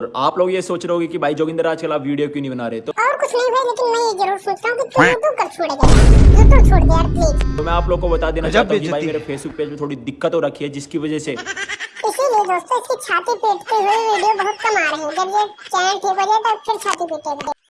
और आप लोग ये सोच रहे होगे कि भाई जोगिंदर आजकल आप वीडियो क्यों नहीं बना रहे? तो और कुछ नहीं भाई लेकिन मैं ये ज़रूर सोच रहा हूँ कि तू यूट्यूब कब छोड़ेगा यूट्यूब छोड़ दे तो यार प्लीज़ तो मैं आप लोग को बता देना अच्छा, चाहता हूँ कि भाई मेरे फेसबुक पेज में थोड़ी दिक्कत हो रखी है जिसकी वजह से इसीलिए दोस्तों इसकी छाती पीटते हुए वीडियो बहुत कम आ रहे हैं। जब ये चैनल ठीक हो जाए तो फिर छाती पीटेगा